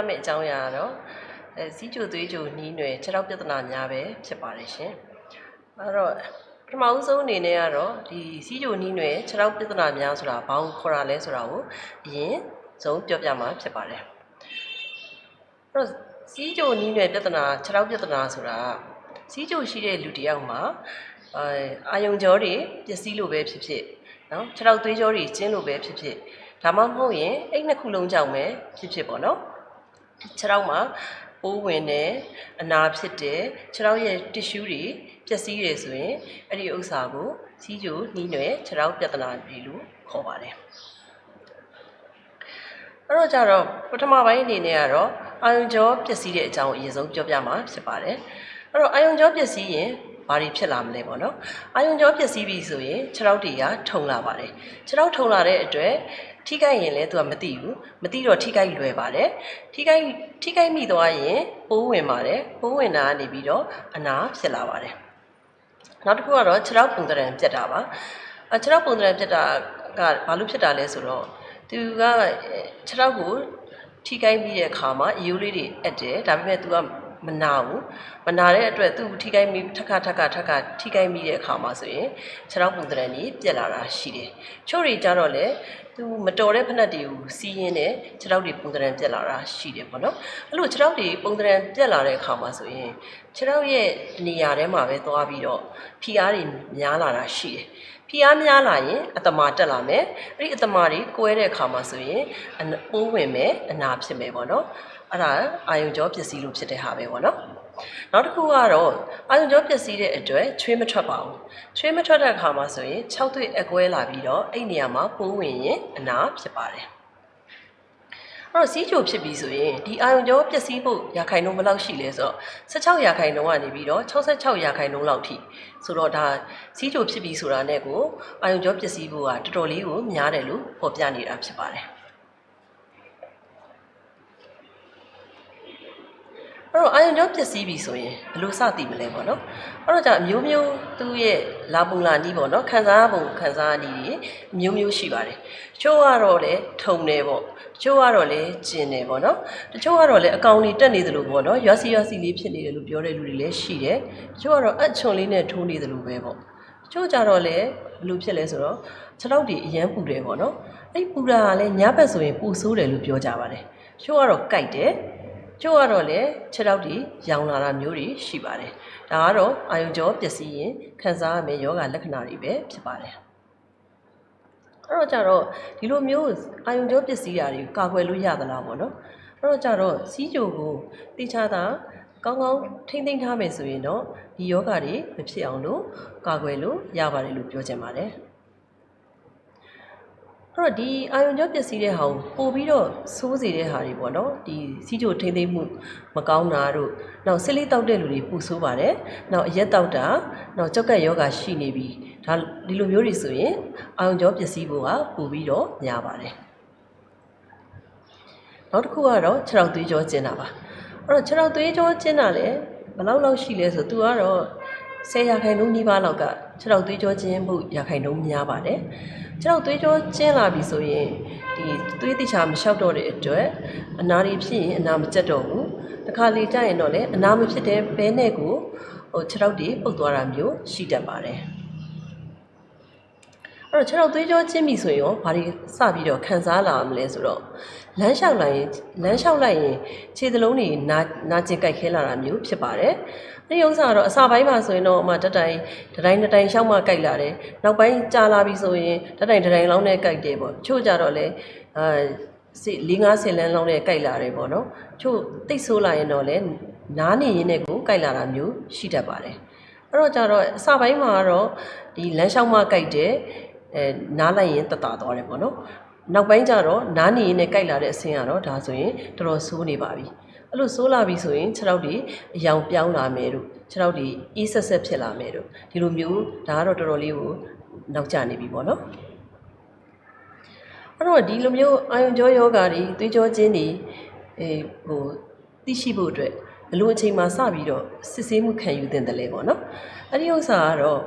ပြောပြမယ့်အကြောင်းအရာကတော့အဲစီးကြိုသွေးကြိုနီးနွယ်ခြေထောက်ပြဿနာများပဲဖြစ်ပါတယ်ရှင်အဲ့တော့ပထမဦးဆုံးအနေနဲ့ကတော့ဒီစီးကြိုနီးနွယ်ခြေထောက်ပြဿနာများဆိုတာဘာကိုခေါ်တာလဲဆိုတာကိုအရင်ဆုံးပြောပြမှာဖြစ်ပါတယ်အဲ့တော့စီးကြိုနီးနွယ်ပြဿနာခြေထောက်ပြဿနာဆိုတာစီးကြိုရှိတဲ့လူတစ်ယောက်မှာအဲအာယုံကြောတွေပျက်စီးလို့ပဲဖြစ်ဖြစ်နော်ခြေထောက်သွေးကြောတွေကျင်းလို့ပဲဖြစ်ဖြစ်ဒါမှမဟုတ်ရင်အဲ့နှစ်ခုလုံးကြောင့်ပဲဖြစ်ဖြစ်ပေါ့နော် ခြေထောက်မှာပိုးဝင်တယ်အနာဖြစ်တယ်ခြေထောက်ရဲ့ tissue တွေပျက်စီးတယ်ဆိုရင်အဲ့ဒီဥစ္စာကိုစီးကြိုနှီးနွယ်ခြေထောက်ပြဿနာတွေလို့ခေါ်ပါတယ်အဲ့တော့ကြတော့ပထမပိုင်းအနေနဲ့ကတော့အာယုံကြောပျက်စီးတဲ့အကြောင်းအရင်ဆုံးပြောပြမှာဖြစ်ပါတယ်အဲ့တော့အာယုံကြောပျက်စီးရင်ဘာတွေဖြစ်လာမလဲပေါ့နော်အာယုံကြောပျက်စီးပြီဆိုရင်ခြေထောက်တွေကထုံလာပါတယ်ခြေထောက်ထုံလာတဲ့အတွက်ထိခိုက်ရင်လည်းသူကမသိဘူးမသိတော့ထိခိုက်လွယ်ပါတယ်ထိခိုက်ထိခိုက်မိသွားရင်ပိုးဝင်ပါတယ်ပိုးဝင်တာကနေပြီးတော့အနာဖြစ်လာပါတယ်နောက်တစ်ခုကတော့ခြေထောက်ပုံသဏ္ဍာန်ပြတ်တာပါအခြေထောက်ပုံသဏ္ဍာန်ပြတ်တာကဘာလို့ဖြစ်တာလဲဆိုတော့သူကခြေထောက်ကိုထိခိုက်ပြီးတဲ့အခါမှာအယိုးလေးတွေအက်တယ်ဒါပေမဲ့သူက မနာဘူးမနာတဲ့အတွက်သူ့ထိခိုက်မိထက်ခါထက်ခါထက်ခါထိခိုက်မိတဲ့အခါမှာဆိုရင်ခြေထောက်ပုံသဏ္ဍာန်ကြီးပြက်လာတာရှိတယ်ချို့တွေကြတော့လေသူမတော်တဲ့ဖက်နှက်တွေကိုစီးရင်းနဲ့ခြေထောက်တွေပုံသဏ္ဍာန်ပြက်လာတာရှိတယ်ပေါ့နော်အဲ့လိုခြေထောက်တွေပုံသဏ္ဍာန်ပြက်လာတဲ့အခါမှာဆိုရင်ခြေထောက်ရဲ့နေရာထဲမှာပဲသွားပြီးတော့ဖိအားတွေများလာတာရှိတယ်ဖိအားများလာရင်အတမာတက်လာမယ်အဲ့ဒီအတမာတွေကိုဲတဲ့အခါမှာဆိုရင်အနပိုးဝင်မယ်အနာဖြစ်မယ်ပေါ့နော် အဲ့ဒါအာယုံကြောပျက်စီးလို့ဖြစ်တဲ့ဟာပဲပေါ့နော်နောက်တစ်ခုကတော့အာယုံကြောပျက်စီးတဲ့အတွက်ချွေးမထွက်ပါဘူးချွေးမထွက်တဲ့အခါမှာဆိုရင်6သွေးအကွဲလာပြီးတော့အဲ့နေရာမှာပိုးဝင်ရင်အနာဖြစ်ပါတယ်အဲ့တော့စီးချိုဖြစ်ပြီဆိုရင်ဒီအာယုံကြောပျက်စီးဖို့ရာခိုင်နှုန်းဘယ်လောက်ရှိလဲဆိုတော့16ရာခိုင်နှုန်းကနေပြီးတော့66ရာခိုင်နှုန်းလောက်ထိဆိုတော့ဒါစီးချိုဖြစ်ပြီဆိုတာနဲ့ကိုအာယုံကြောပျက်စီးဖို့ကတော်တော်လေးကိုများတယ်လို့ဖော်ပြနေတာဖြစ်ပါတယ် အဲ့တော့အာယုံကြောပျက်စီးပြီဆိုရင်ဘယ်လိုစသိမလဲပေါ့နော်အဲ့တော့じゃအမျိုးမျိုးသူ့ရဲ့လာပုံလာနီးပေါ့နော်ခံစားပုံခံစားနီးတွေမျိုးမျိုးရှိပါတယ်တချို့ကတော့လေထုံတယ်ပေါ့တချို့ကတော့လေကျင်တယ်ပေါ့နော်တချို့ကတော့လေအကောင်တွေတက်နေတယ်လို့ပေါ့နော်ရွာစီရွာစီလေးဖြစ်နေတယ်လို့ပြောတဲ့လူတွေလည်းရှိတယ်တချို့ကတော့အချွန်လေးနဲ့ထိုးနေတယ်လို့ပဲပေါ့တချို့ကြတော့လေဘယ်လိုဖြစ်လဲဆိုတော့ခြေထောက်တွေအရန်ပူတယ်ပေါ့နော်အဲ့ပူတာကလည်းညဘက်ဆိုရင်ပူဆိုးတယ်လို့ပြောကြပါတယ်တချို့ကတော့ကြိုက်တယ် ကျို့ကတော့လည်းခြေထောက်တွေရောင်လာတာမျိုးတွေရှိပါတယ်။ဒါကတော့အာယုံကြောပျက်စီးရင်ခံစားရမယ့်ယောဂလက္ခဏာတွေပဲဖြစ်ပါတယ်။အဲ့တော့ကြတော့ဒီလိုမျိုးအာယုံကြောပျက်စီးတာတွေကိုကာကွယ်လို့ရသလားပေါ့နော်။အဲ့တော့ကြတော့စီးကြိုကိုတိချတာကောင်းကောင်းထိမ့်သိမ့်ထားမယ်ဆိုရင်တော့ဒီယောဂတွေမဖြစ်အောင်လို့ကာကွယ်လို့ရပါတယ်လို့ပြောချင်ပါတယ်။ အဲ့တော့ဒီအာယုံကြောပျက်စီးတဲ့ဟာကိုပို့ပြီးတော့စိုးစေတဲ့ဟာတွေပေါ့နော်ဒီစီးကြိုထိမ့်သိမ့်မှုမကောင်းတာတို့နောက်ဆစ်လေးတောက်တဲ့လူတွေပူဆိုးပါတယ်နောက်အရက်တောက်တာနောက်ကြောက်ကက်ယောဂရှိနေပြီဒါဒီလိုမျိုးတွေဆိုရင်အာယုံကြောပျက်စီးဖို့ကပို့ပြီးတော့များပါတယ်နောက်တစ်ခုကတော့ခြေထောက်သွေးကြောကျင်းတာပါအဲ့တော့ခြေထောက်သွေးကြောကျင်းတာလည်းဘယ်လောက်လောက်ရှိလဲဆိုသူကတော့10ရာခိုင်နှုန်းနီးပါးလောက်က ခြေထောက်သွေးကြောကျင်းမှုရာခိုင်နှုန်းများပါတယ်ခြေထောက်သွေးကြောကျင်းလာပြီဆိုရင်ဒီသွေးတိချာမလျှောက်တော့တဲ့အတွက်အနာတွေဖြစ်ရင်အနာမကျက်တော့ဘူးတခါလေကြာရင်တော့လေအနာမဖြစ်တဲ့ဘဲနဲ့ကိုဟိုခြေထောက်တွေပုတ်သွားတာမျိုးရှိတတ်ပါတယ် အဲ့တော့ခြေထောက်သွေးကြောကျင်းပြီဆိုရင်ရောဘာတွေစပြီးတော့ခံစားလာမလဲဆိုတော့လမ်းလျှောက်လိုက်ရင်လမ်းလျှောက်လိုက်ရင်ခြေသလုံးတွေနာနာကျင်ကြိုက်ခဲလာတာမျိုးဖြစ်ပါတယ်ဒီဥစ္စာကတော့အစာပိုင်းမှာဆိုရင်တော့အမတတိုင်တတိုင်တတိုင်ရှောက်မှကြိုက်လာတယ်နောက်ပိုင်းကြာလာပြီဆိုရင်တတိုင်တတိုင်လောင်းနဲ့ကြိုက်တယ်ပေါ့ချို့ကြတော့လေအာစီ၄၅ဆယ်လန်းလောင်းနဲ့ကြိုက်လာတယ်ပေါ့နော်ချို့တိတ်ဆိုးလာရင်တော့လေနားနေရင်းနဲ့ကိုကြိုက်လာတာမျိုးရှိတတ်ပါတယ်အဲ့တော့ကြတော့အစာပိုင်းမှာကတော့ဒီလမ်းလျှောက်မှကြိုက်တယ် အဲနားလိုက်ရင်တတသွားတယ်ပေါ့နော်နောက်ပိုင်းကျတော့နားနေရင်လည်းကြိုက်လာတဲ့အဆင်းကတော့ဒါဆိုရင်တော်တော်ဆိုးနေပါပြီအဲ့လိုဆိုးလာပြီဆိုရင်ခြေထောက်တွေအယောင်ပြောင်းလာမယ်တို့ခြေထောက်တွေအေးဆက်ဆက်ဖြစ်လာမယ်တို့ဒီလိုမျိုးဒါကတော့တော်တော်လေးကိုနောက်ကျနေပြီပေါ့နော်အဲ့တော့ဒီလိုမျိုးအာယုံကြောယောဂါတွေသွေးကြောခြင်းတွေအဲဟိုသိရှိဖို့အတွက်ဘလို့အချိန်မှစပြီးတော့စစ်ဆေးမှုခံယူသင့်တယ်လေပေါ့နော်အဲ့ဒီဥစ္စာကတော့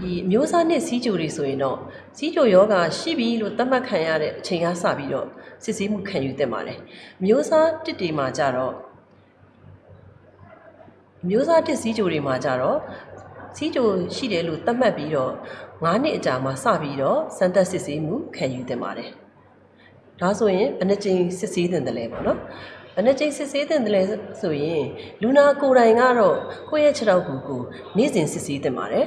ဒီအမျိုးအစားနဲ့စီးကြိုတွေဆိုရင်တော့စီးကြိုယောဂါရှိပြီလို့သတ်မှတ်ခံရတဲ့အချိန်ကစပြီးတော့စစ်ဆေးမှုခံယူသင့်ပါတယ်မျိုးစားတစ်တွေမှာကြတော့မျိုးစားတစ်စည်းကြိုတွေမှာကြတော့စီးကြိုရှိတယ်လို့သတ်မှတ်ပြီးတော့9နှစ်အကြာမှာစပြီးတော့စမ်းသပ်စစ်ဆေးမှုခံယူသင့်ပါတယ်ဒါဆိုရင်ဘယ်နှကြိမ်စစ်ဆေးသင့်တယ်လဲပေါ့နော် ဘယ်နှကြိမ်စစ်ဆေးသင့်တယ်လဲဆိုရင်လူနာကိုယ်တိုင်ကတော့ကိုယ့်ရဲ့ခြေထောက်ကူကိုနေ့စဉ်စစ်ဆေးသင့်ပါတယ်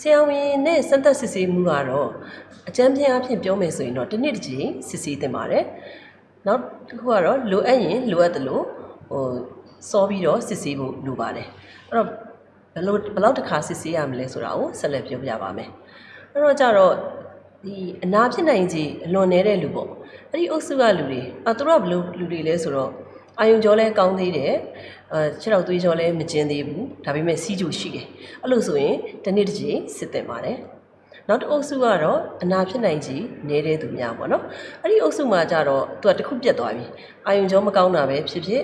ဆရာဝန်နဲ့စမ်းသပ်စစ်ဆေးမှုကတော့အကြမ်းဖျင်းအဖြစ်ပြောမယ်ဆိုရင်တော့တစ်နှစ်တစ်ကြိမ်စစ်ဆေးသင့်ပါတယ်နောက်တစ်ခုကတော့လိုအပ်ရင်လိုအပ်တယ်လို့ဟိုစောပြီးတော့စစ်ဆေးဖို့လိုပါတယ်အဲ့တော့ဘယ်လိုဘယ်လောက်တစ်ခါစစ်ဆေးရမလဲဆိုတာကိုဆက်လက်ပြောပြပါမယ်အဲ့တော့ကြတော့ဒီအနာဖြစ်နိုင်ခြေအလွန်နေတဲ့လူပေါ့အဲ့ဒီအုပ်စုကလူတွေအသူတို့ကဘယ်လိုလူတွေလဲဆိုတော့ အာယုံကြောလဲကောင်းသေးတယ်အဲခြေထောက်သွေးကြောလဲမကျင်းသေးဘူးဒါပေမဲ့စီးကြိုရှိတယ်အဲ့လိုဆိုရင်တစ်နေ့တစ်ချိန်စစ်တင်ပါတယ်နောက်တစ်အုပ်စုကတော့အနာဖြစ်နိုင်ကြီးနေတဲ့သူများပေါ့နော်အဲ့ဒီအုပ်စုမှာကြတော့သူကတစ်ခုပြတ်သွားပြီအာယုံကြောမကောင်းတာပဲဖြစ်ဖြစ်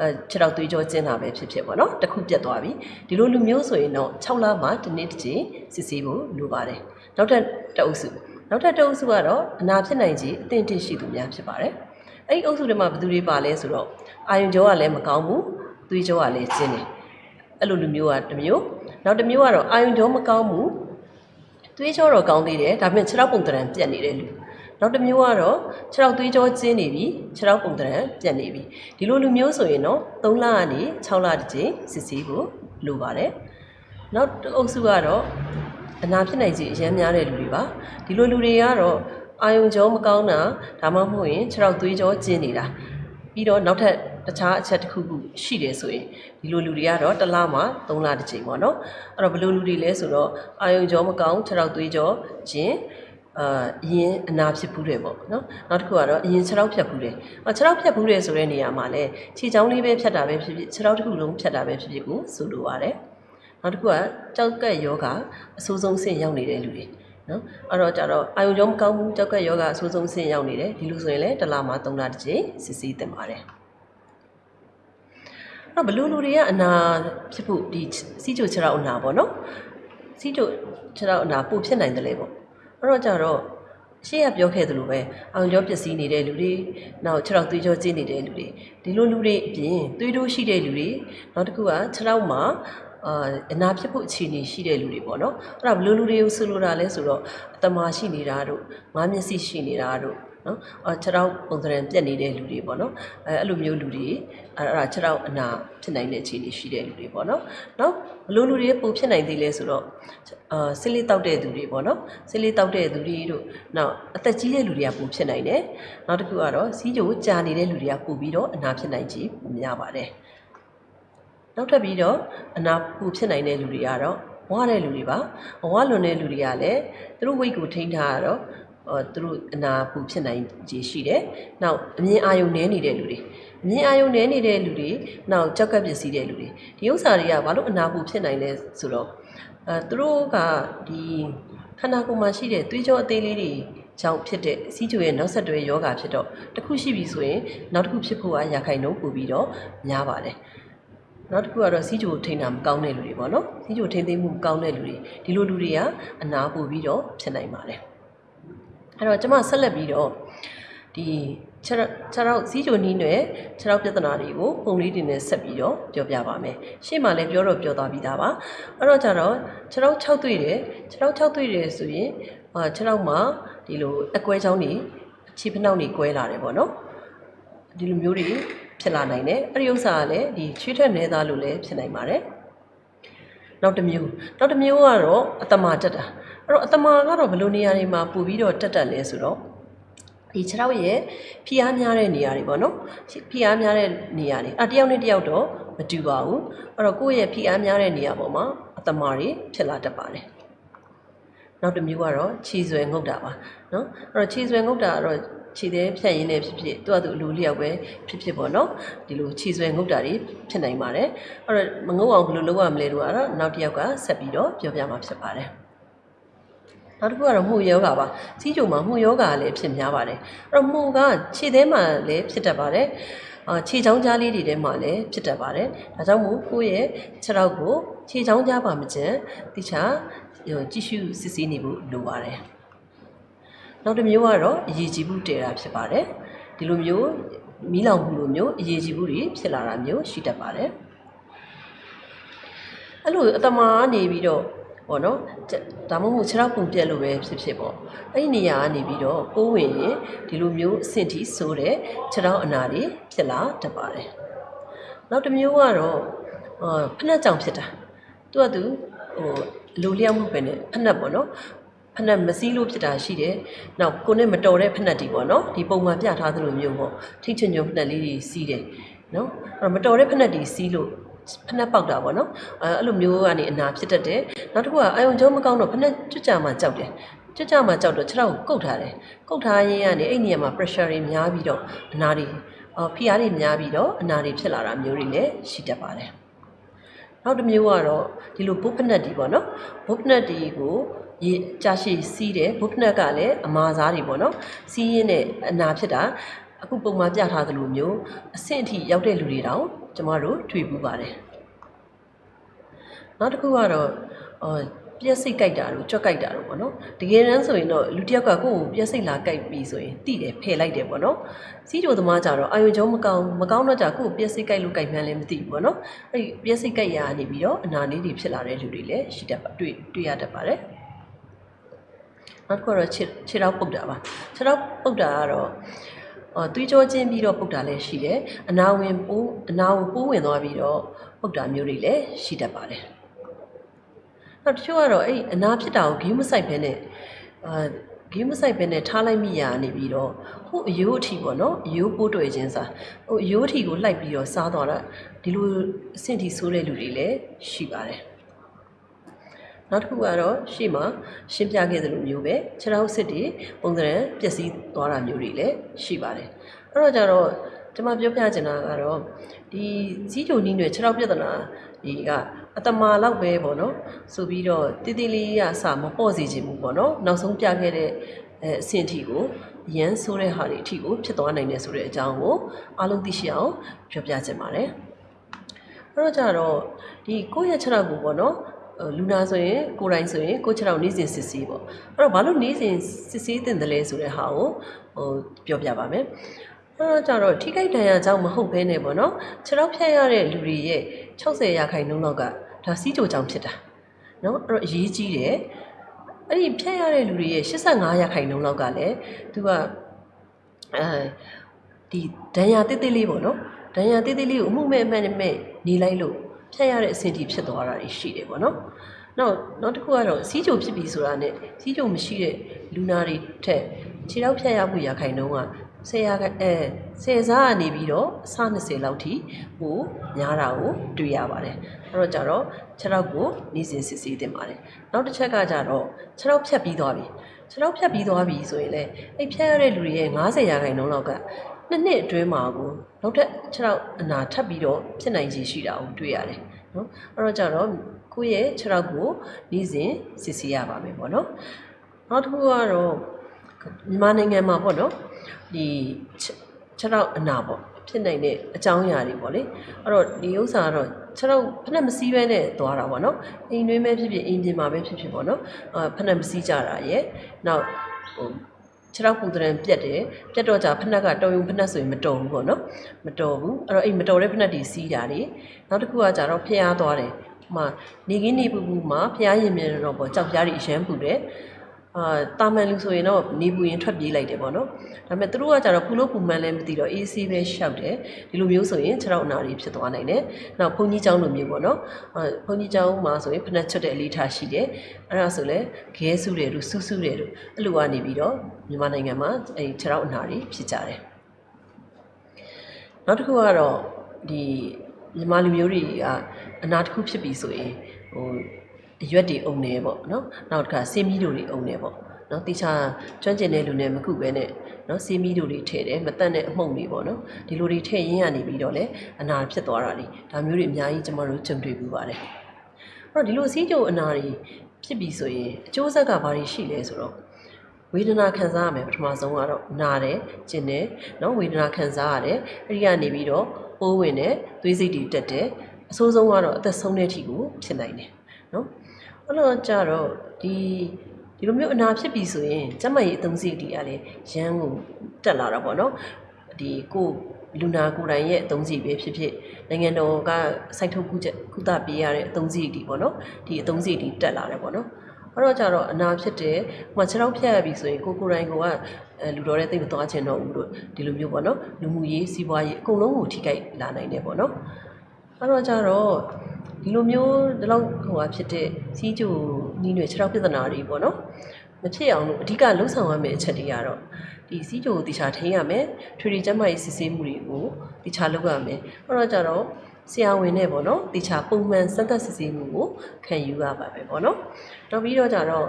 အဲခြေထောက်သွေးကြောကျင်းတာပဲဖြစ်ဖြစ်ပေါ့နော်တစ်ခုပြတ်သွားပြီဒီလိုလူမျိုးဆိုရင်တော့6လမှတစ်နေ့တစ်ချိန်စစ်ဆေးဖို့လိုပါတယ်နောက်ထပ်တစ်အုပ်စုနောက်ထပ်တစ်အုပ်စုကတော့အနာဖြစ်နိုင်ကြီးအသင့်တင့်ရှိသူများဖြစ်ပါတယ်အဲ့ဒီအုပ်စုတွေမှာဘယ်သူတွေပါလဲဆိုတော့ အာယုံကြောကလည်းမကောင်းဘူးသွေးကြောကလည်းကျင်းတယ်အဲ့လိုလူမျိုးကတစ်မျိုးနောက်တစ်မျိုးကတော့အာယုံကြောမကောင်းဘူးသွေးကြောတော့ကောင်းသေးတယ်ဒါပေမဲ့ခြေထောက်ပုံတရံပြတ်နေတဲ့လူနောက်တစ်မျိုးကတော့ခြေထောက်သွေးကြောကျင်းနေပြီခြေထောက်ပုံတရံပြတ်နေပြီဒီလိုလူမျိုးဆိုရင်တော့3လကနေ6လတစ်ကြိမ်စစ်ဆေးဖို့လိုပါတယ်နောက်တစ်အုပ်စုကတော့အနာဖြစ်နိုင်ခြေအများများတဲ့လူတွေပါဒီလိုလူတွေကတော့အာယုံကြောမကောင်းတာဒါမှမဟုတ်ရင်ခြေထောက်သွေးကြောကျင်းနေတာပြီးတော့နောက်ထပ် တခြားအချက်တစ်ခုခုရှိတယ်ဆိုရင်ဒီလိုလူတွေကတော့တစ်လမှ3လတစ်ကြိမ်ပေါ့နော်အဲ့တော့ဘယ်လိုလူတွေလဲဆိုတော့အာယုံကြောမကောင်းခြေထောက်သွေးကြောကျင်းအာအရင်အနာဖြစ်ဘူးတယ်ပေါ့နော်နောက်တစ်ခုကတော့အရင်ခြေထောက်ဖြတ်ဘူးတယ်အော်ခြေထောက်ဖြတ်ဘူးတယ်ဆိုတဲ့နေရာမှာလည်းခြေချောင်းလေးပဲဖြတ်တာပဲဖြစ်ဖြစ်ခြေထောက်တစ်ခုလုံးဖြတ်တာပဲဖြစ်ဖြစ်ကိုဆိုလိုပါတယ်နောက်တစ်ခုကကြောက်ကက်ယောဂအဆိုးဆုံးဆင့်ရောက်နေတဲ့လူတွေနော်အဲ့တော့ကြတော့အာယုံကြောမကောင်းဘူးကြောက်ကက်ယောဂအဆိုးဆုံးဆင့်ရောက်နေတယ်ဒီလိုဆိုရင်လည်းတစ်လမှ3လတစ်ကြိမ်စစ်ဆေးတင်ပါတယ် အဲ့ဘလူလူတွေကအနာဖြစ်ဖို့ဒီစီးချိုခြေထောက်အနာပေါ့နော်စီးချိုခြေထောက်အနာပိုဖြစ်နိုင်တယ်လေပေါ့အဲ့တော့ကြတော့ရှေ့ကပြောခဲ့သလိုပဲအောင်ကြောပျက်စီးနေတဲ့လူတွေနောက်ခြေထောက်သွေးကြောကျင်းနေတဲ့လူတွေဒီလိုလူတွေအပြင်သွေးတိုးရှိတဲ့လူတွေနောက်တစ်ခုကခြေထောက်မှာအာအနာဖြစ်ဖို့အခြေအနေရှိတဲ့လူတွေပေါ့နော်အဲ့ဒါဘယ်လိုလူတွေကိုဆိုလိုတာလဲဆိုတော့အတမာရှိနေတာတို့ငါးမျက်စိရှိနေတာတို့ နော်အော်ခြေထောက်ပုံစံပြက်နေတဲ့လူတွေပေါ့နော်အဲအဲ့လိုမျိုးလူတွေအဲ့အဲ့ဒါခြေထောက်အနာဖြစ်နိုင်တဲ့အခြေအနေရှိတဲ့လူတွေပေါ့နော်နောက်ဘယ်လိုလူတွေပုံဖြစ်နိုင်သေးလဲဆိုတော့အာဆစ်လေးတောက်တဲ့သူတွေပေါ့နော်ဆစ်လေးတောက်တဲ့သူတွေတို့နောက်အသက်ကြီးတဲ့လူတွေကပုံဖြစ်နိုင်တယ်နောက်တစ်ခုကတော့စီးကြိုကြာနေတဲ့လူတွေကပို့ပြီးတော့အနာဖြစ်နိုင်ခြင်းများပါတယ်နောက်ထပ်ပြီးတော့အနာပူဖြစ်နိုင်တဲ့လူတွေကတော့ဝါတဲ့လူတွေပါဝါလွန်တဲ့လူတွေကလည်းသူတို့ weight ကိုထိန်းထားရတော့အော် သူတို့အနာပူဖြစ်နိုင်ခြေရှိတယ်။နောက်အမြင်အာရုံနည်းနေတဲ့လူတွေအမြင်အာရုံနည်းနေတဲ့လူတွေနောက်ကြောက်ကပ်ပစ္စည်းတဲ့လူတွေဒီဥစ္စာတွေကဘာလို့အနာပူဖြစ်နိုင်လဲဆိုတော့အဲသူတို့ကဒီခန္ဓာကိုယ်မှာရှိတဲ့သွေးကြောအသေးလေးတွေကြောင့်ဖြစ်တဲ့စီးချိုရဲ့နောက်ဆက်တွဲယောဂါဖြစ်တော့တစ်ခုရှိပြီဆိုရင်နောက်တစ်ခုဖြစ်ဖို့ကရာခိုင်နှုန်းပိုပြီးတော့များပါတယ်။နောက်တစ်ခုကတော့စီးချိုထိန်းတာမကောင်းတဲ့လူတွေပေါ့နော်စီးချိုထိန်းသိမ်းမှုမကောင်းတဲ့လူတွေဒီလိုလူတွေကအနာပိုပြီးတော့ဖြစ်နိုင်ပါတယ် အဲ့တော့ကျွန်မဆက်လက်ပြီးတော့ဒီခြေခြေတော့စီးချိုနီးနဲ့ခြေတော့ပြဿနာတွေကိုပုံလေးတင်နဲ့ဆက်ပြီးတော့ပြောပြပါမယ်ရှေ့မှာလည်းပြောတော့ပြောသွားပြီးသားပါအဲ့တော့ကျတော့ခြေတော့6တွေ့တယ်ခြေတော့6တွေ့တယ်ဆိုရင်အာခြေတော့မှာဒီလိုအကွဲချောင်းတွေခြေဖနှောက်တွေကွဲလာတယ်ပေါ့နော်ဒီလိုမျိုးတွေဖြစ်လာနိုင်တယ်အဲ့ဒီဥစ္စာကလည်းဒီချွေးထက်နေသားလို့လည်းဖြစ်နိုင်ပါတယ်နောက်တစ်မျိုးနောက်တစ်မျိုးကတော့အတမာတက်တာ အဲ့တော့အတမာကတော့ဘယ်လိုနေရာတွေမှာပို့ပြီးတော့တက်တက်လဲဆိုတော့ဒီခြေထောက်ရဲ့ဖိအားများတဲ့နေရာတွေပေါ့နော်ဖိအားများတဲ့နေရာတွေအတယောက်နဲ့တယောက်တော့မတူပါဘူးအဲ့တော့ကိုယ့်ရဲ့ဖိအားများတဲ့နေရာပေါ်မှာအတမာတွေဖြစ်လာတတ်ပါတယ်နောက်တစ်မျိုးကတော့ခြေဆွဲငုတ်တာပါနော်အဲ့တော့ခြေဆွဲငုတ်တာကတော့ခြေသေးဖြတ်ရင်းနဲ့ဖြစ်ဖြစ်သူ့အတူအလိုလျောက်ပဲဖြစ်ဖြစ်ပေါ့နော်ဒီလိုခြေဆွဲငုတ်တာတွေဖြစ်နိုင်ပါတယ်အဲ့တော့မငုတ်အောင်ဘယ်လိုလုပ်ရမလဲတို့ကတော့နောက်တစ်ယောက်ကဆက်ပြီးတော့ပြောပြမှာဖြစ်ပါတယ် နောက်တစ်ခုကတော့မှုယောဂပါစီးကြုံမှာမှုယောဂလည်းဖြစ်များပါတယ်အဲ့တော့မှုကခြေသေးမှလည်းဖြစ်တတ်ပါတယ်အာခြေချောင်းကြားလေးတွေထဲမှာလည်းဖြစ်တတ်ပါတယ်ဒါကြောင့်မို့ကိုယ့်ရဲ့ခြေထောက်ကိုခြေချောင်းကြားပါမကျန်တိချာကြည့်ရှုစစ်ဆေးနေဖို့လိုပါတယ်နောက်တစ်မျိုးကတော့အရေးကြီးမှုတည်တာဖြစ်ပါတယ်ဒီလိုမျိုးမီးလောင်မှုလိုမျိုးအရေးကြီးမှုတွေဖြစ်လာတာမျိုးရှိတတ်ပါတယ်အဲ့လိုအတမာကနေပြီးတော့ ပေါ့နော်ဒါမှမဟုတ်ခြေထောက်ပုံပြက်လို့ပဲဖြစ်ဖြစ်ပေါ့အဲ့ဒီနေရာကနေပြီးတော့ပိုးဝင်ရင်ဒီလိုမျိုးအဆင့်ထိဆိုးတဲ့ခြေထောက်အနာတွေဖြစ်လာတတ်ပါတယ်နောက်တစ်မျိုးကတော့အာဖက်နှက်ကြောင်ဖြစ်တာသူကသူဟိုလူလျောက်မှုပဲနဲ့ဖက်နှက်ပေါ့နော်ဖက်နှက်မစည်းလို့ဖြစ်တာရှိတယ်။နောက်ကိုနဲ့မတော်တဲ့ဖက်နှက်တွေပေါ့နော်။ဒီပုံမှန်ပြထားသလိုမျိုးပေါ့။ထိတ်ချွညွန်ဖက်နှက်လေးတွေစီးတယ်နော်။အဲ့တော့မတော်တဲ့ဖက်နှက်တွေစီးလို့ ဖက်နှက်ပေါက်တာပေါ့နော်။အဲအဲ့လိုမျိုးကနေအနာဖြစ်တတ်တယ်။နောက်တစ်ခုကအာယုံကြောမကောင်းတော့ဖက်နှက်ကျွတ်ကြမှာကြောက်တယ်။ကျွတ်ကြမှာကြောက်တော့ခြေထောက်ကိုကုတ်ထားတယ်။ကုတ်ထားရင်းကနေအဲ့နေရာမှာ pressure တွေများပြီးတော့အနာတွေအော်ဖိအားတွေများပြီးတော့အနာတွေဖြစ်လာတာမျိုးတွေလည်းရှိတတ်ပါတယ်။နောက်တစ်မျိုးကတော့ဒီလိုဘုတ်ဖက်နှက်တွေပေါ့နော်။ဘုတ်ဖက်နှက်တွေကိုရေကြာရှည်စီးတယ်ဘုတ်ဖက်နှက်ကလည်းအမာစားတွေပေါ့နော်။စီးရင်းနဲ့အနာဖြစ်တာအခုပုံမှန်ပြထားသလိုမျိုးအဆင့်အထိရောက်တဲ့လူတွေတောင် ကျမတို့တွေ့ပူပါတယ်နောက်တစ်ခုကတော့အော်ပြက်စိတ်ကြိုက်တာတို့ကြွက်ကြိုက်တာတို့ပေါ့နော်တကယ်တမ်းဆိုရင်တော့လူတစ်ယောက်ကကိုယ့်ကိုပြက်စိတ်လာကြိုက်ပြီဆိုရင်တိတယ်ဖယ်လိုက်တယ်ပေါ့နော်စီးကြိုသမားကြတော့အာယုံကြောမကောင်းမကောင်းတော့ကြကိုယ့်ကိုပြက်စိတ်ကြိုက်လို့ကြိုက်မှန်းလည်းမသိဘူးပေါ့နော်အဲ့ဒီပြက်စိတ်ကြိုက်ရာနေပြီးတော့အနာလေးတွေဖြစ်လာတဲ့လူတွေလည်းရှိတတ်ပါတွေ့တွေ့ရတတ်ပါတယ်နောက်တစ်ခုတော့ခြေခြေထောက်ပုတ်တာပါခြေထောက်ပုတ်တာကတော့အော် သွေးကြောချင်းပြီးတော့ပုတ်တာလည်းရှိတယ်အနာဝင်ပိုးအနာကိုပိုးဝင်သွားပြီးတော့ပုတ်တာမျိုးတွေလည်းရှိတတ်ပါတယ်နောက်တစ်ချို့ကတော့အဲ့အနာဖြစ်တာကိုဂိမ်းမဆိုင်ဘဲနဲ့အာဂိမ်းမဆိုင်ဘဲနဲ့ထားလိုက်မိရနေပြီးတော့ဟိုအယိုးအထီပေါ့နော်အယိုးပိုးတွေ့ခြင်းစားဟိုအယိုးအထီကိုလှိုက်ပြီးတော့စားသွားတာဒီလိုအဆင့်ထိဆိုးတဲ့လူတွေလည်းရှိပါတယ် နောက်တစ်ခုကတော့ရှေ့မှာရှင်းပြခဲ့သလိုမျိုးပဲခြေထောက်စစ်တွေပုံစံပျက်စီးသွားတာမျိုးတွေလည်းရှိပါတယ်အဲ့တော့ကြတော့ကျွန်မပြောပြချင်တာကတော့ဒီစီးကြိုနီးတွေခြေထောက်ပြဿနာဒီကအတမာလောက်ပဲပေါ့နော်ဆိုပြီးတော့တိတိလေးရစမပေါ့စီခြင်းဘူးပေါ့နော်နောက်ဆုံးပြခဲ့တဲ့အဲအဆင့်အထိကိုရန်ဆိုးတဲ့ဟာတွေအထိကိုဖြစ်သွားနိုင်တယ်ဆိုတဲ့အကြောင်းကိုအားလုံးသိရှိအောင်ပြောပြချင်ပါတယ်အဲ့တော့ကြတော့ဒီကိုယ့်ရဲ့ခြေထောက်ကိုပေါ့နော် လူနာဆိုရင်ကိုယ်တိုင်ဆိုရင်ကိုယ်ခြေထောက်နေစဉ်စစ်ဆေးပေါ့အဲ့တော့ဘာလို့နေစဉ်စစ်ဆေးတင်တယ်လဲဆိုတဲ့ဟာကိုဟိုပြောပြပါမယ်အဲ့တော့ကြတော့ထိခိုက်ဒဏ်ရာကြောင့်မဟုတ်ဘဲနဲ့ပေါ့နော်ခြေထောက်ဖြတ်ရတဲ့လူတွေရဲ့60ရာခိုင်နှုန်းလောက်ကဒါစီးကြိုကြောင့်ဖြစ်တာနော်အဲ့တော့အရေးကြီးတယ်အဲ့ဒီဖြတ်ရတဲ့လူတွေရဲ့85ရာခိုင်နှုန်းလောက်ကလည်းသူကအဲဒီဒဏ်ရာတိတိလေးပေါ့နော်ဒဏ်ရာတိတိလေးကိုအမှုမဲ့အမှန်နဲ့နေလိုက်လို့ ဖြတ်ရတဲ့အဆင့်ထိဖြစ်သွားတာရှိတယ်ပေါ့နော်နောက်နောက်တစ်ခုကတော့စီးကြိုဖြစ်ပြီဆိုတာနဲ့စီးကြိုမရှိတဲ့လူနာတွေထက်ခြေထောက်ဖြတ်ရမှုရာခိုင်နှုန်းကဆယ်ရာအဲဆယ်စားကနေပြီးတော့အဆ20လောက်ထိဟိုများတာကိုတွေ့ရပါတယ်အဲ့တော့ကြတော့ခြေထောက်ကိုနေစဉ်စစ်ဆေးတင်ပါတယ်နောက်တစ်ချက်ကကြတော့ခြေထောက်ဖြတ်ပြီးသွားပြီခြေထောက်ဖြတ်ပြီးသွားပြီဆိုရင်လည်းအဲ့ဖြတ်ရတဲ့လူတွေရဲ့90ရာခိုင်နှုန်းလောက်က နှစ်နှစ်အတွင်းမှာကိုနောက်ထပ်ခြေထောက်အနာထပ်ပြီးတော့ဖြစ်နိုင်ခြေရှိတာကိုတွေ့ရတယ်နော်အဲ့တော့ကြတော့ကိုယ့်ရဲ့ခြေထောက်ကိုနေ့စဉ်စစ်ဆေးရပါမယ်ပေါ့နော်နောက်တစ်ခုကတော့မြန်မာနိုင်ငံမှာပေါ့နော်ဒီခြေထောက်အနာပေါ့ဖြစ်နိုင်တဲ့အကြောင်းအရာတွေပေါ့လေအဲ့တော့ဒီဥစ္စာကတော့ခြေထောက်ဖက်နှက်မစည်းဘဲနဲ့သွားတာပေါ့နော်အိမ်တွင်းပဲဖြစ်ဖြစ်အိမ်ပြင်မှာပဲဖြစ်ဖြစ်ပေါ့နော်အာဖက်နှက်မစည်းကြတာရဲ့နောက်ဟို ခြေထောက်ပူတရံပြက်တယ်ပြက်တော့ကြဖက်နှက်ကတော်ယုံဖက်နှက်ဆိုရင်မတော်ဘူးပေါ့နော်မတော်ဘူးအဲ့တော့အဲ့မတော်တဲ့ဖက်နှက်တွေစီးတာတွေနောက်တစ်ခုကကြတော့ဖျားသွားတယ်ဟိုမှာနေကင်းနေပူပူမှာဖျားရင်မြင်တော့ပေါ့ကြောက်ပြားတွေအရန်ပူတယ် အာတာမန်လူဆိုရင်တော့နေပူရင်ထွက်ပြေးလိုက်တယ်ပေါ့နော်ဒါပေမဲ့သူတို့ကကြတော့ပူလို့ပူမှန်းလည်းမသိတော့အေးဆေးပဲရှောက်တယ်ဒီလိုမျိုးဆိုရင်ခြေထောက်အနာတွေဖြစ်သွားနိုင်တယ်နောက်ဘုန်းကြီးကျောင်းလိုမျိုးပေါ့နော်အာဘုန်းကြီးကျောင်းမှာဆိုရင်ဖနှက်ချွတ်တဲ့အလေးထားရှိတယ်အဲ့ဒါဆိုလဲခဲဆူတယ်လို့ဆူဆူတယ်လို့အဲ့လိုကနေပြီးတော့မြန်မာနိုင်ငံမှာအဲ့ခြေထောက်အနာတွေဖြစ်ကြတယ်နောက်တစ်ခုကတော့ဒီမြန်မာလူမျိုးတွေကအနာတစ်ခုဖြစ်ပြီဆိုရင်ဟို အရွက်တွေအုံနေပေါ့နော်နောက်တစ်ခါဆေးမီးတို့တွေအုံနေပေါ့နော်တိချာကျွမ်းကျင်တဲ့လူနဲ့မကုပဲနဲ့နော်ဆေးမီးတို့တွေထည့်တယ်မတတ်တဲ့အမှုန့်တွေပေါ့နော်ဒီလိုတွေထည့်ရင်းရနေပြီးတော့လေအနာဖြစ်သွားတာလေဒါမျိုးတွေအများကြီးကျမတို့ကြုံတွေ့ပြီးပါတယ်အဲ့တော့ဒီလိုဆေးကြုံအနာတွေဖြစ်ပြီဆိုရင်အကျိုးဆက်ကဘာတွေရှိလဲဆိုတော့ဝေဒနာခံစားရမယ်ပထမဆုံးကတော့နာတယ်ကျင်တယ်နော်ဝေဒနာခံစားရတယ်အဲ့ဒီကနေပြီးတော့ပိုးဝင်တယ်သွေးစိတ်တွေတက်တယ်အဆိုးဆုံးကတော့အသက်ဆုံးတဲ့အထိကိုဖြစ်နိုင်တယ်နော် အဲ့တော့ကြတော့ဒီဒီလိုမျိုးအနာဖြစ်ပြီဆိုရင်ကျမကြီးအသုံးစရိတ်တွေကလည်းရန်ကိုတက်လာတာပေါ့နော်ဒီကိုလူနာကိုယ်တိုင်ရဲ့အသုံးစီပဲဖြစ်ဖြစ်နိုင်ငံတော်ကစိုက်ထုတ်ကုချက်ကုသပေးရတဲ့အသုံးစီဒီပေါ့နော်ဒီအသုံးစီဒီတက်လာတယ်ပေါ့နော်အဲ့တော့ကြတော့အနာဖြစ်တယ်ဟိုမှာခြေထောက်ဖြတ်ရပြီဆိုရင်ကိုကိုယ်တိုင်ကအဲလူတော်တဲ့သိပ်မသွားချင်တော့ဘူးလို့ဒီလိုမျိုးပေါ့နော်လူမှုရေးစီးပွားရေးအကုန်လုံးကိုထိခိုက်လာနိုင်တယ်ပေါ့နော်အဲ့တော့ကြတော့ ဒီလိုမျိုးဒီလောက်ဟိုဟာဖြစ်တဲ့စီးကျူနီးတွေခြေထောက်ပြဿနာတွေပေါ့နော်မဖြစ်အောင်လို့အဓိကလှုံ့ဆော်ရမယ့်အချက်တွေကတော့ဒီစီးကျူကိုတိချာထိန်းရမယ်ထွေထွေကျန်းမာရေးစစ်ဆေးမှုတွေကိုတိချာလုပ်ရမယ်အဲ့တော့ကြတော့ဆရာဝန်နဲ့ပေါ့နော်တိချာပုံမှန်စမ်းသပ်စစ်ဆေးမှုကိုခံယူရပါပဲပေါ့နော်နောက်ပြီးတော့ကြတော့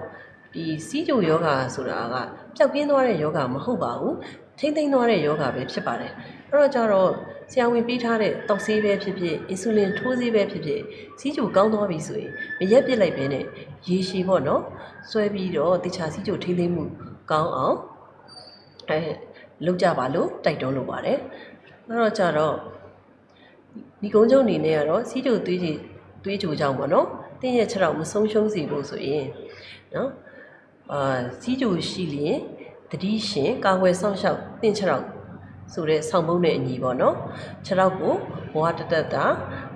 ဒီစီးကျူယောဂါဆိုတာကပျောက်ကင်းသွားတဲ့ယောဂါမဟုတ်ပါဘူးထိမ့်သိမ်းသွားတဲ့ယောဂါပဲဖြစ်ပါတယ်အဲ့တော့ကြတော့ ဆရာဝန်ပေးထားတဲ့တောက်ဆေးပဲဖြစ်ဖြစ်အင်ဆူလင်ထိုးဆေးပဲဖြစ်ဖြစ်စီးကျူကောင်းသွားပြီဆိုရင်မရက်ပစ်လိုက်ပဲနဲ့ရေရှည်ပေါ့နော်ဆွဲပြီးတော့တခြားစီးကျူထိမ့်သိမ်းမှုကောင်းအောင်အဲလုပ်ကြပါလို့တိုက်တွန်းလိုပါတယ်အဲ့တော့ကြတော့ဒီကုန်းကျုံအနေနဲ့ကတော့စီးကျူသွေးကြီးသွေးကြိုကြောင့်ပေါ့နော်တင်းရဲ့ခြေထောက်မဆုံးရှုံးစေဖို့ဆိုရင်နော်အာစီးကျူရှိလျင်တတိရှင်ကာဝယ်ဆောင်ရှောက်တင့်ခြေထောက် ဆိုတဲ့ဆောင်းပုံးနဲ့အညီပေါ့နော်ခြေထောက်ကိုဘဝတတက်တာ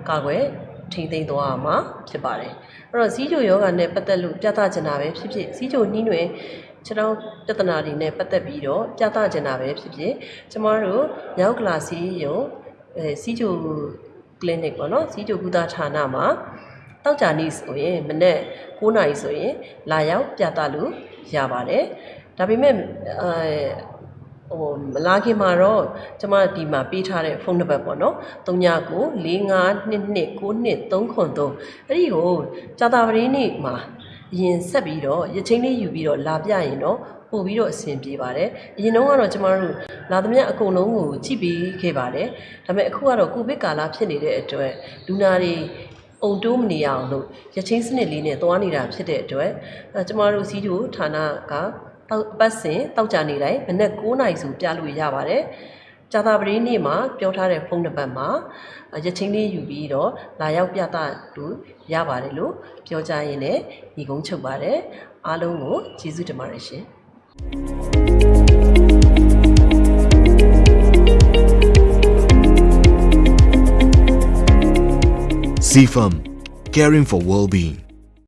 ကာကွယ်ထိမ့်သိမ်းသွားမှာဖြစ်ပါတယ်အဲ့တော့စီးကျိုယောဂနဲ့ပတ်သက်လို့ပြသချင်တာပဲဖြစ်ဖြစ်စီးကျိုနှီးနွယ်ခြေထောက်ပြဿနာတွေနဲ့ပတ်သက်ပြီးတော့ပြသချင်တာပဲဖြစ်ဖြစ်ကျမတို့ရောက်ကလာစီယုံအဲစီးကျို clinic ပေါ့နော်စီးကျိုကုသဌာနမှာတောက်ကြနေ့ဆိုရင်မနေ့9နာရီဆိုရင်လာရောက်ပြသလို့ရပါတယ်ဒါပေမဲ့အဲ ဟိုမလာခင်မှာတော့ကျမဒီမှာပေးထားတဲ့ဖုန်းနံပါတ်ပေါ့နော်39 45229233အဲ့ဒီကိုကြာတာပရင်းနေ့မှာအရင်ဆက်ပြီးတော့ရချင်းလေးယူပြီးတော့လာပြရင်တော့ပို့ပြီးတော့အဆင်ပြေပါတယ်အရင်တော့ကတော့ကျမတို့လာသမျှအကုန်လုံးကိုကြည့်ပြီးခဲ့ပါတယ်ဒါပေမဲ့အခုကတော့ကိုဗစ်ကာလဖြစ်နေတဲ့အတွက်လူနာတွေအုံတိုးမနေရအောင်လို့ရချင်းစနစ်လေးနဲ့သွားနေတာဖြစ်တဲ့အတွက်အဲကျမတို့စီးတို့ဌာနကတောက်အ ပတ်စဉ်တောက်ကြနေတိုင်းမနက်9နာရီဆိုပြလို့ရပါတယ်ကြာသာပတေးနေ့မှာပြောထားတဲ့ဖုန်းနံပါတ်မှာရချင်းလေးယူပြီးတော့လာရောက်ပြသလို့ရပါတယ်လို့ပြောကြရင်းနဲ့ညီကုန်းချုပ်ပါတယ်အားလုံးကိုကျေးဇူးတင်ပါတယ်ရှင် CFAM, caring for well-being.